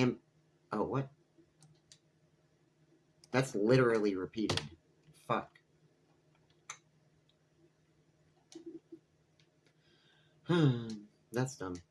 am. Oh, what? That's literally repeated. Fuck. That's dumb.